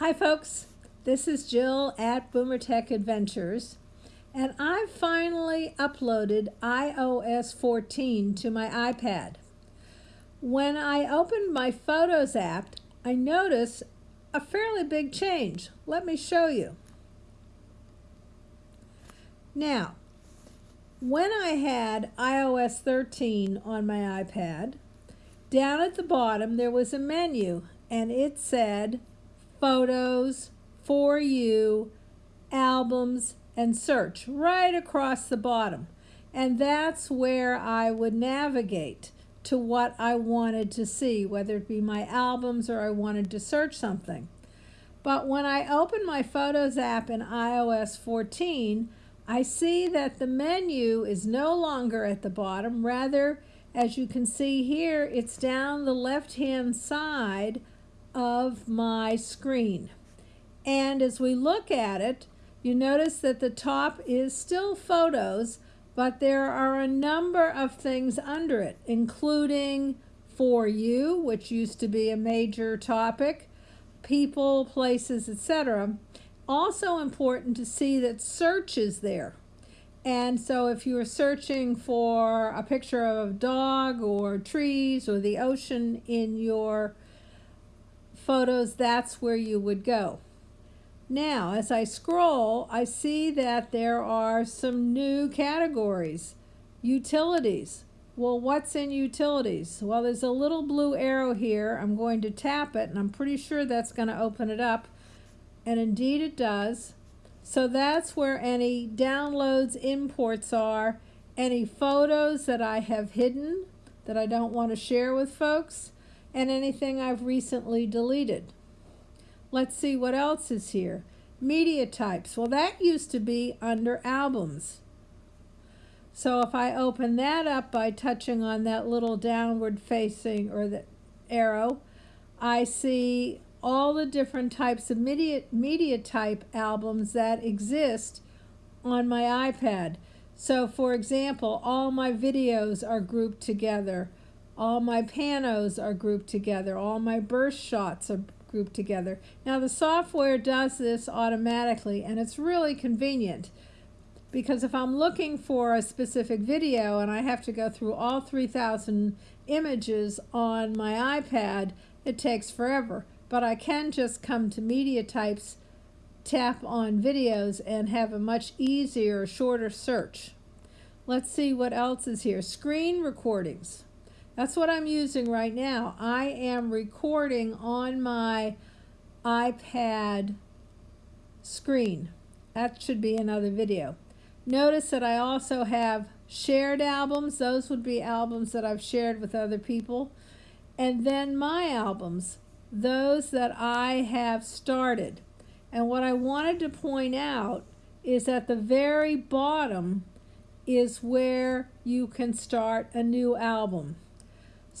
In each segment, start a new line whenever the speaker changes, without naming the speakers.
Hi folks, this is Jill at Boomer Tech Adventures and I finally uploaded iOS 14 to my iPad. When I opened my Photos app, I noticed a fairly big change. Let me show you. Now, when I had iOS 13 on my iPad, down at the bottom there was a menu and it said photos, for you, albums, and search right across the bottom. And that's where I would navigate to what I wanted to see, whether it be my albums or I wanted to search something. But when I open my Photos app in iOS 14, I see that the menu is no longer at the bottom. Rather, as you can see here, it's down the left-hand side of my screen. And as we look at it, you notice that the top is still photos, but there are a number of things under it, including For You, which used to be a major topic, people, places, etc. Also important to see that search is there. And so if you are searching for a picture of a dog or trees or the ocean in your photos, that's where you would go. Now, as I scroll, I see that there are some new categories. Utilities. Well, what's in utilities? Well, there's a little blue arrow here. I'm going to tap it, and I'm pretty sure that's going to open it up. And indeed it does. So that's where any downloads, imports are, any photos that I have hidden that I don't want to share with folks, and anything I've recently deleted. Let's see what else is here. Media types. Well, that used to be under albums. So if I open that up by touching on that little downward facing or the arrow, I see all the different types of media, media type albums that exist on my iPad. So for example, all my videos are grouped together. All my panos are grouped together. All my burst shots are grouped together. Now the software does this automatically and it's really convenient because if I'm looking for a specific video and I have to go through all 3,000 images on my iPad, it takes forever. But I can just come to media types, tap on videos, and have a much easier, shorter search. Let's see what else is here. Screen recordings. That's what I'm using right now. I am recording on my iPad screen. That should be another video. Notice that I also have shared albums. Those would be albums that I've shared with other people. And then my albums, those that I have started. And what I wanted to point out is at the very bottom is where you can start a new album.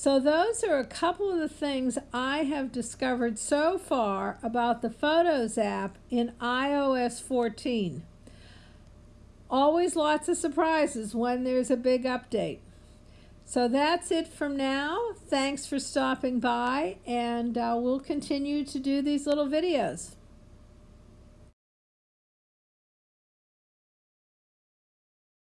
So those are a couple of the things I have discovered so far about the Photos app in iOS 14. Always lots of surprises when there's a big update. So that's it from now. Thanks for stopping by and uh, we'll continue to do these little videos.